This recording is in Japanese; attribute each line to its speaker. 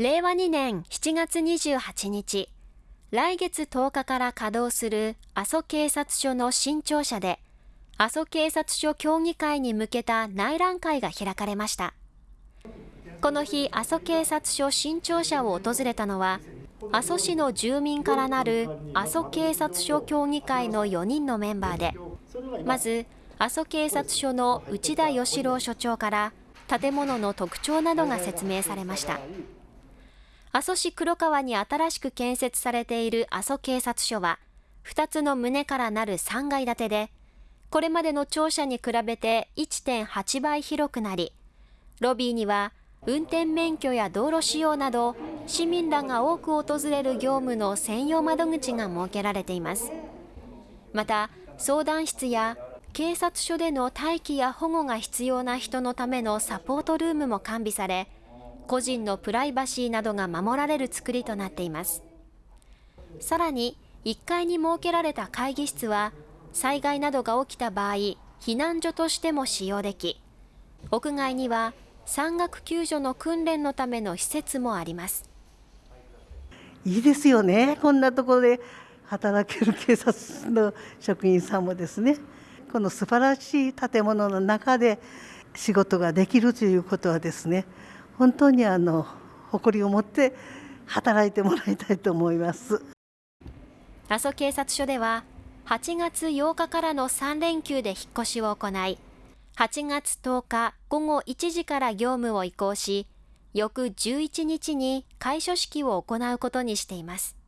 Speaker 1: 令和2年7月28日、来月10日から稼働する阿蘇警察署の新庁舎で、阿蘇警察署協議会に向けた内覧会が開かれました。この日、阿蘇警察署新庁舎を訪れたのは、阿蘇市の住民からなる阿蘇警察署協議会の4人のメンバーで、まず、阿蘇警察署の内田義郎署長から建物の特徴などが説明されました。阿蘇市黒川に新しく建設されている阿蘇警察署は、2つの棟からなる3階建てで、これまでの庁舎に比べて1.8倍広くなり、ロビーには運転免許や道路使用など市民らが多く訪れる業務の専用窓口が設けられています。また、相談室や警察署での待機や保護が必要な人のためのサポートルームも完備され、個人のプライバシーなどが守られる作りとなっています。さらに、1階に設けられた会議室は、災害などが起きた場合、避難所としても使用でき、屋外には山岳救助の訓練のための施設もあります。
Speaker 2: いいですよね、こんなところで働ける警察の職員さんもですね、この素晴らしい建物の中で仕事ができるということはですね、本当にあの誇りを持って働いてもらいたいと思います。
Speaker 1: 阿蘇警察署では8月8日からの3連休で引っ越しを行い、8月10日午後1時から業務を移行し、翌11日に開所式を行うことにしています。